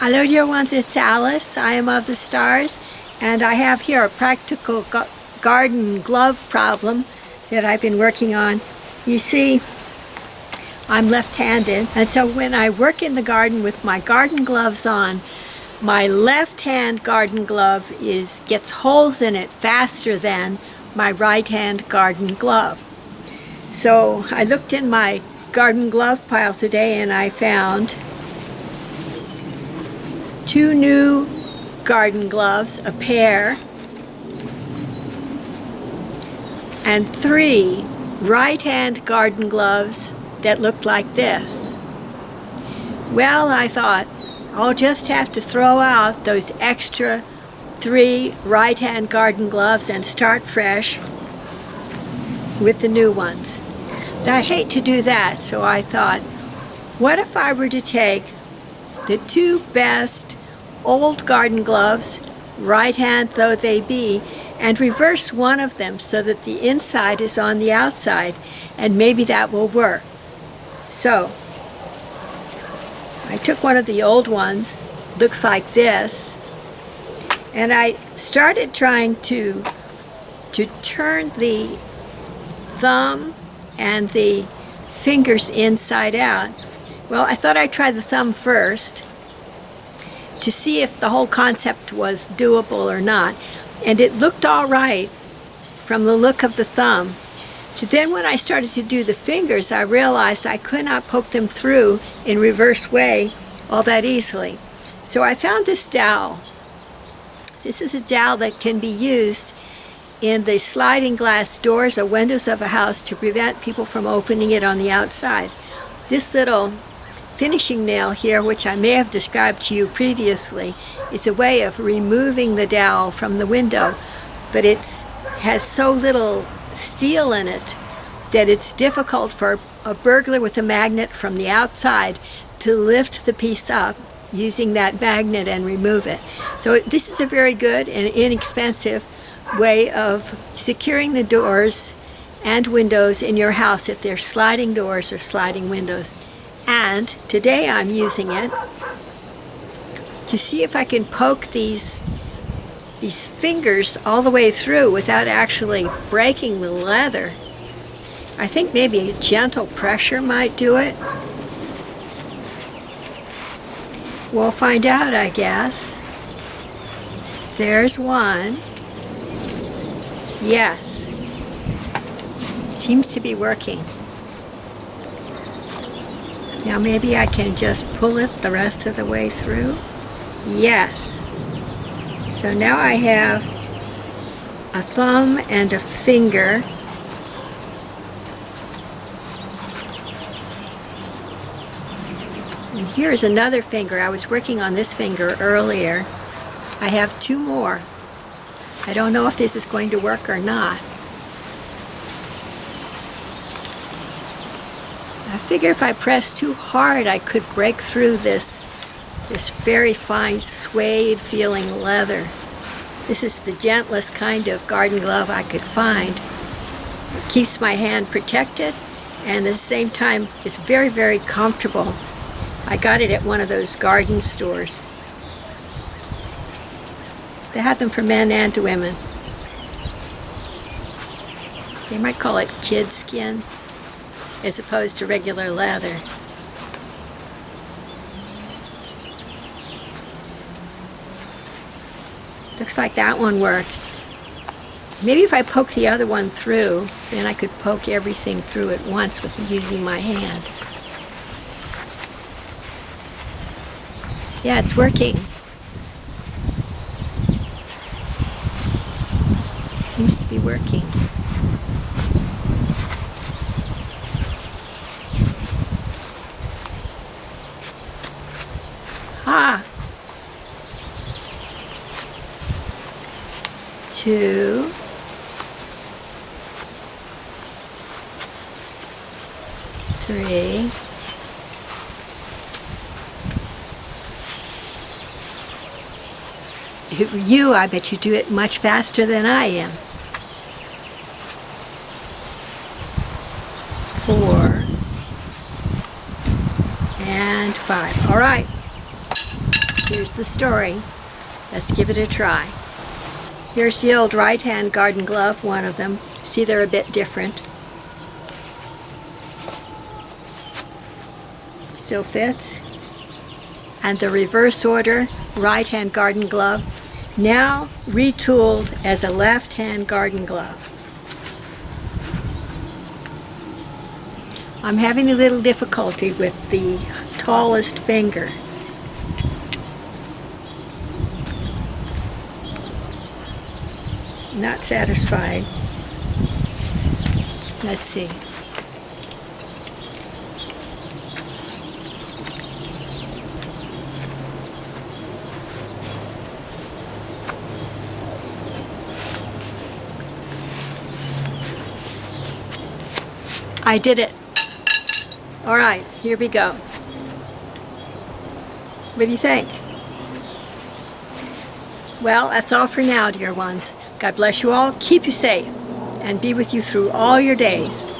Hello dear ones, it's Alice. I am of the stars and I have here a practical garden glove problem that I've been working on. You see, I'm left-handed and so when I work in the garden with my garden gloves on, my left hand garden glove is gets holes in it faster than my right hand garden glove. So I looked in my garden glove pile today and I found two new garden gloves, a pair, and three right-hand garden gloves that looked like this. Well, I thought, I'll just have to throw out those extra three right-hand garden gloves and start fresh with the new ones. But I hate to do that, so I thought, what if I were to take the two best old garden gloves, right hand though they be, and reverse one of them so that the inside is on the outside, and maybe that will work. So, I took one of the old ones, looks like this, and I started trying to, to turn the thumb and the fingers inside out. Well, I thought I'd try the thumb first, to see if the whole concept was doable or not. And it looked all right from the look of the thumb. So then when I started to do the fingers, I realized I could not poke them through in reverse way all that easily. So I found this dowel. This is a dowel that can be used in the sliding glass doors or windows of a house to prevent people from opening it on the outside. This little finishing nail here, which I may have described to you previously, is a way of removing the dowel from the window, but it has so little steel in it that it's difficult for a burglar with a magnet from the outside to lift the piece up using that magnet and remove it. So this is a very good and inexpensive way of securing the doors and windows in your house if they're sliding doors or sliding windows. And today I'm using it to see if I can poke these these fingers all the way through without actually breaking the leather. I think maybe a gentle pressure might do it. We'll find out, I guess. There's one. Yes. Seems to be working. Now maybe I can just pull it the rest of the way through. Yes. So now I have a thumb and a finger. And here's another finger. I was working on this finger earlier. I have two more. I don't know if this is going to work or not. I figure if I press too hard I could break through this this very fine suede feeling leather. This is the gentlest kind of garden glove I could find. It keeps my hand protected and at the same time is very very comfortable. I got it at one of those garden stores. They have them for men and women. They might call it kid skin as opposed to regular leather. Looks like that one worked. Maybe if I poke the other one through, then I could poke everything through at once with using my hand. Yeah, it's working. Seems to be working. Ha! Two. Three. You, I bet you do it much faster than I am. Four. And five. All right. Here's the story. Let's give it a try. Here's the old right-hand garden glove, one of them. See, they're a bit different. Still fits. And the reverse order right-hand garden glove, now retooled as a left-hand garden glove. I'm having a little difficulty with the tallest finger. Not satisfied. Let's see. I did it. All right, here we go. What do you think? Well, that's all for now, dear ones. God bless you all, keep you safe, and be with you through all your days.